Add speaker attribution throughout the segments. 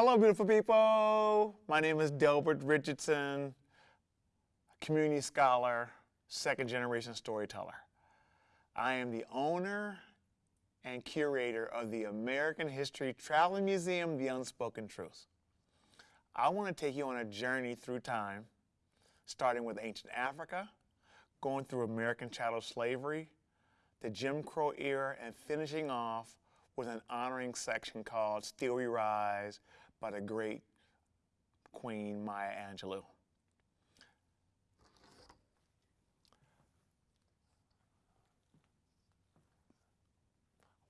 Speaker 1: Hello, beautiful people. My name is Delbert Richardson, community scholar, second generation storyteller. I am the owner and curator of the American History Traveling Museum, The Unspoken Truth. I want to take you on a journey through time, starting with ancient Africa, going through American chattel slavery, the Jim Crow era, and finishing off with an honoring section called Still We Rise by the great Queen Maya Angelou.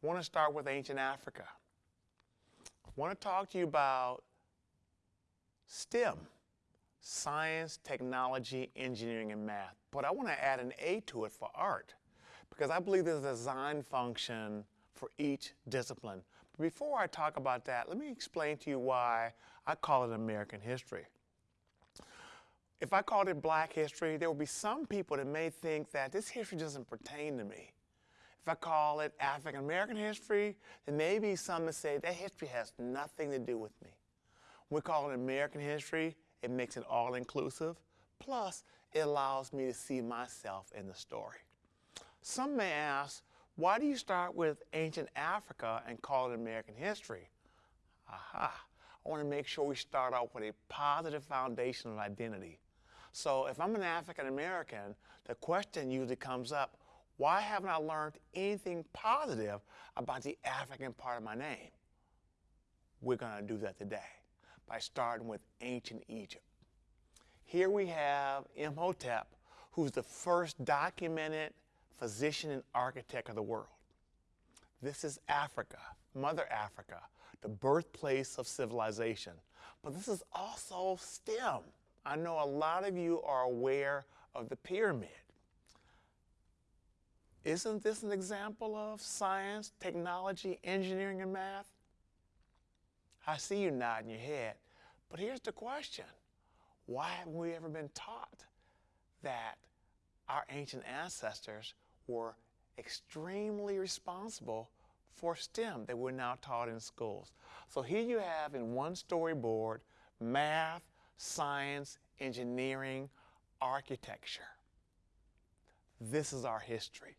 Speaker 1: I want to start with ancient Africa. I want to talk to you about STEM, science, technology, engineering, and math. But I want to add an A to it for art because I believe there's a design function for each discipline. Before I talk about that, let me explain to you why I call it American history. If I called it black history, there will be some people that may think that this history doesn't pertain to me. If I call it African American history, there may be some that say that history has nothing to do with me. When we call it American history, it makes it all inclusive. Plus, it allows me to see myself in the story. Some may ask, why do you start with ancient Africa and call it American history? Aha, I want to make sure we start out with a positive foundation of identity. So if I'm an African American, the question usually comes up, why haven't I learned anything positive about the African part of my name? We're going to do that today by starting with ancient Egypt. Here we have Imhotep, who's the first documented physician and architect of the world. This is Africa, Mother Africa, the birthplace of civilization. But this is also STEM. I know a lot of you are aware of the pyramid. Isn't this an example of science, technology, engineering, and math? I see you nodding your head. But here's the question. Why haven't we ever been taught that our ancient ancestors were extremely responsible for STEM that we're now taught in schools. So here you have in one storyboard, math, science, engineering, architecture. This is our history.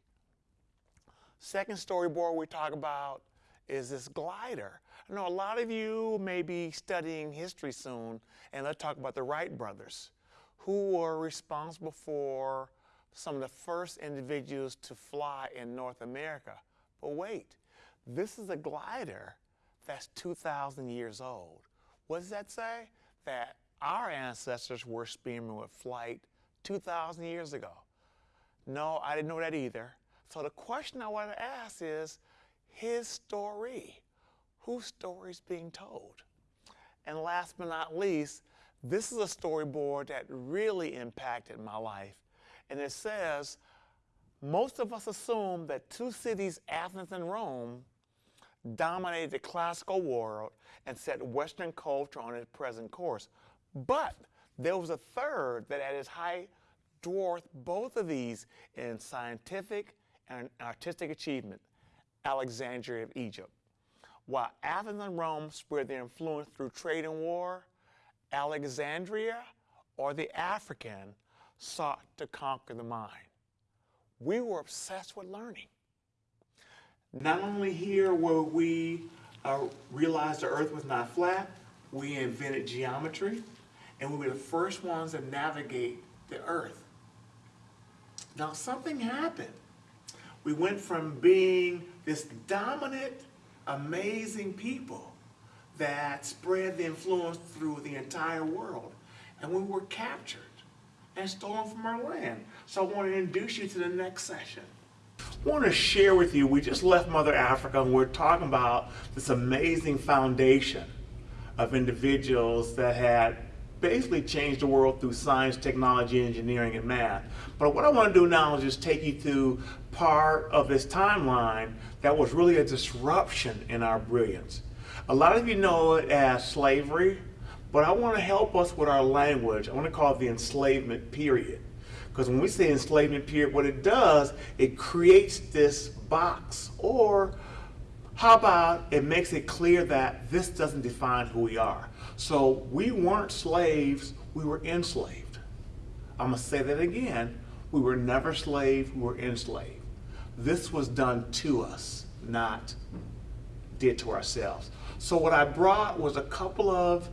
Speaker 1: Second storyboard we talk about is this glider. I know a lot of you may be studying history soon, and let's talk about the Wright brothers, who were responsible for some of the first individuals to fly in North America. But wait, this is a glider that's 2,000 years old. What does that say? That our ancestors were experimenting with flight 2,000 years ago. No, I didn't know that either. So the question I want to ask is, his story, whose story is being told? And last but not least, this is a storyboard that really impacted my life and it says, most of us assume that two cities, Athens and Rome, dominated the classical world and set Western culture on its present course. But there was a third that at its height dwarfed both of these in scientific and artistic achievement, Alexandria of Egypt. While Athens and Rome spread their influence through trade and war, Alexandria, or the African, sought to conquer the mind. We were obsessed with learning. Not only here where we uh, realized the earth was not flat, we invented geometry, and we were the first ones to navigate the earth. Now something happened. We went from being this dominant, amazing people that spread the influence through the entire world, and we were captured and stolen from our land. So I want to introduce you to the next session. I want to share with you, we just left Mother Africa and we're talking about this amazing foundation of individuals that had basically changed the world through science, technology, engineering, and math. But what I want to do now is just take you through part of this timeline that was really a disruption in our brilliance. A lot of you know it as slavery, but I want to help us with our language. I want to call it the enslavement period. Because when we say enslavement period, what it does, it creates this box or How about it makes it clear that this doesn't define who we are? So we weren't slaves, we were enslaved. I'm going to say that again. We were never slaves, we were enslaved. This was done to us, not did to ourselves. So what I brought was a couple of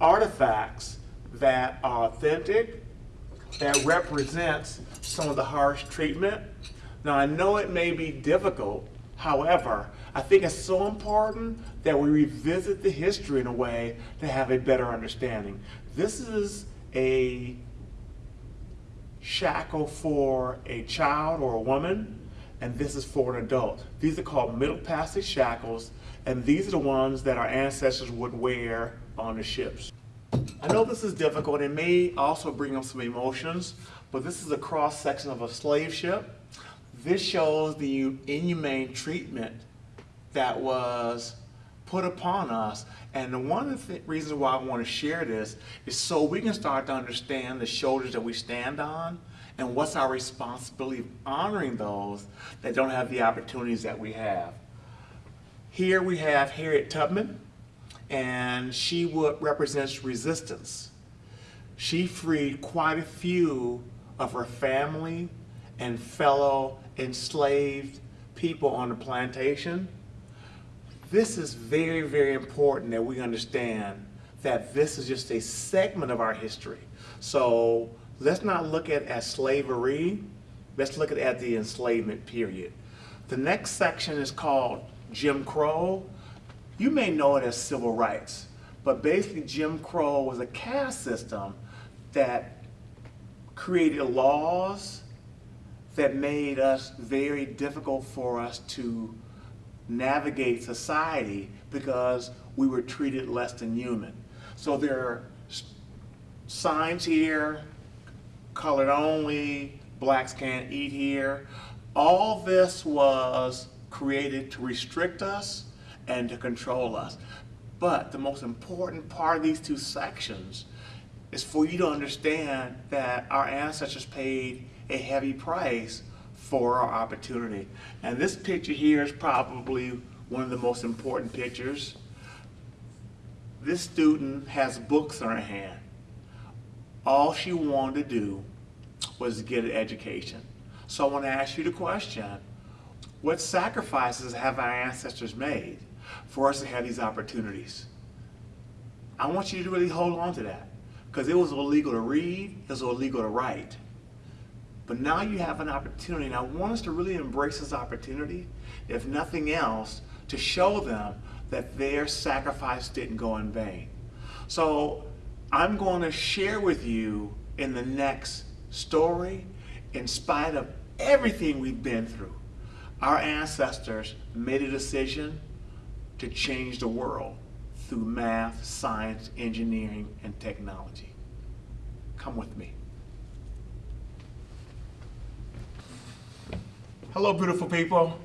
Speaker 1: artifacts that are authentic, that represents some of the harsh treatment. Now I know it may be difficult, however, I think it's so important that we revisit the history in a way to have a better understanding. This is a shackle for a child or a woman, and this is for an adult. These are called middle passage shackles, and these are the ones that our ancestors would wear on the ships. I know this is difficult. It may also bring up some emotions, but this is a cross section of a slave ship. This shows the inhumane treatment that was put upon us. And one of the reasons why I want to share this is so we can start to understand the shoulders that we stand on and what's our responsibility of honoring those that don't have the opportunities that we have. Here we have Harriet Tubman, and she would, represents resistance. She freed quite a few of her family and fellow enslaved people on the plantation this is very, very important that we understand that this is just a segment of our history. So let's not look at as slavery, let's look at as the enslavement period. The next section is called Jim Crow. You may know it as civil rights, but basically Jim Crow was a caste system that created laws that made us very difficult for us to navigate society because we were treated less than human. So there are signs here, colored only, blacks can't eat here. All this was created to restrict us and to control us. But the most important part of these two sections is for you to understand that our ancestors paid a heavy price for our opportunity. And this picture here is probably one of the most important pictures. This student has books in her hand. All she wanted to do was get an education. So I want to ask you the question, what sacrifices have our ancestors made for us to have these opportunities? I want you to really hold on to that because it was illegal to read, it was illegal to write. But now you have an opportunity, and I want us to really embrace this opportunity, if nothing else, to show them that their sacrifice didn't go in vain. So I'm going to share with you in the next story, in spite of everything we've been through, our ancestors made a decision to change the world through math, science, engineering, and technology. Come with me. Hello, beautiful people.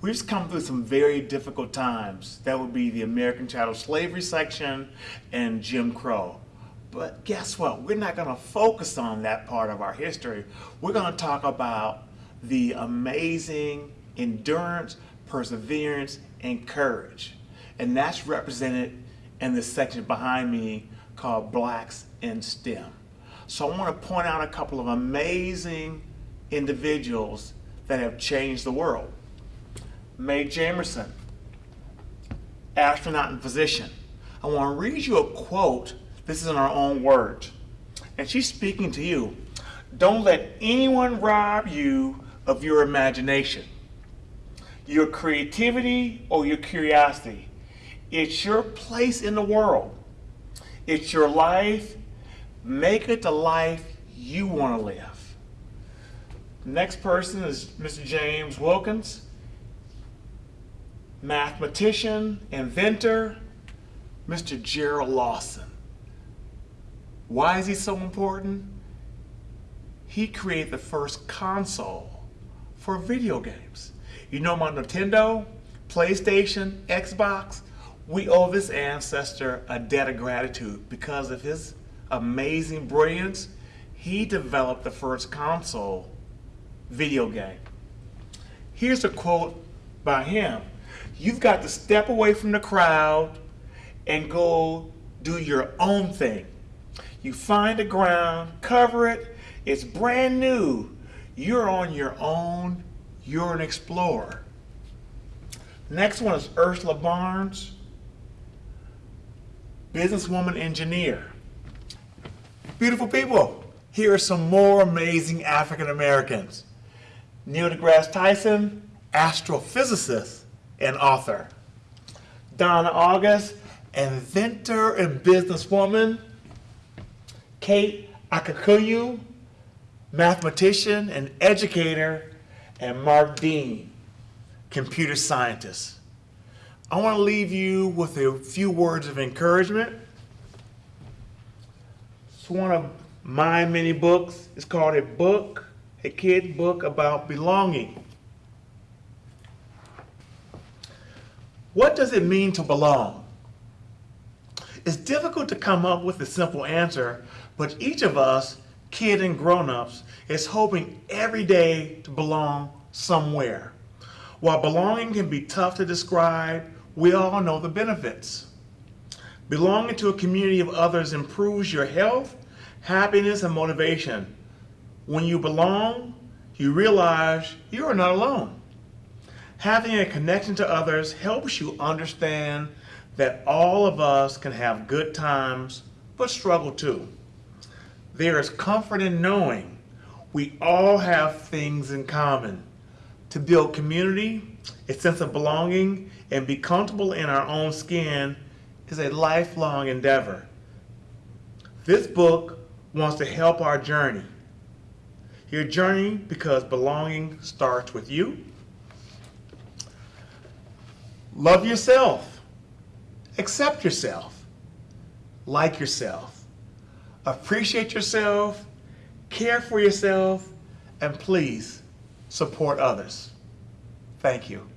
Speaker 1: We've just come through some very difficult times. That would be the American chattel slavery section and Jim Crow. But guess what? We're not going to focus on that part of our history. We're going to talk about the amazing endurance, perseverance, and courage. And that's represented in the section behind me called Blacks in STEM. So I want to point out a couple of amazing individuals that have changed the world. Mae Jemison, astronaut and physician. I want to read you a quote. This is in her own words. And she's speaking to you. Don't let anyone rob you of your imagination, your creativity, or your curiosity. It's your place in the world. It's your life. Make it the life you want to live. Next person is Mr. James Wilkins, mathematician, inventor, Mr. Gerald Lawson. Why is he so important? He created the first console for video games. You know my Nintendo, PlayStation, Xbox? We owe this ancestor a debt of gratitude because of his amazing brilliance. He developed the first console video game. Here's a quote by him.
Speaker 2: You've got to step away from the crowd and go do your own thing. You find the ground, cover it, it's brand new. You're on your own, you're an explorer. Next one is Ursula Burns, businesswoman engineer. Beautiful people, here are some more amazing African Americans. Neil deGrasse Tyson, astrophysicist and author. Donna Auguste, inventor and businesswoman. Kate Okikiolu, mathematician and educator. And Mark Dean, computer scientist. I want to leave you with a few words of encouragement. It's one of my many books. It's called A Book, a kid book about belonging. What does it mean to belong? It's difficult to come up with a simple answer, but each of us, kid and grown-ups, is hoping every day to belong somewhere. While belonging can be tough to describe, we all know the benefits. Belonging to a community of others improves your health, happiness, and motivation. When you belong, you realize you are not alone. Having a connection to others helps you understand that all of us can have good times, but struggle too. There is comfort in knowing we all have things in common. To build community, a sense of belonging, and be comfortable in our own skin is a lifelong endeavor. This book wants to help our journey. Your journey because belonging starts with you. Love yourself. Accept yourself. Like yourself. Appreciate yourself. Care for yourself. And please support others. Thank you.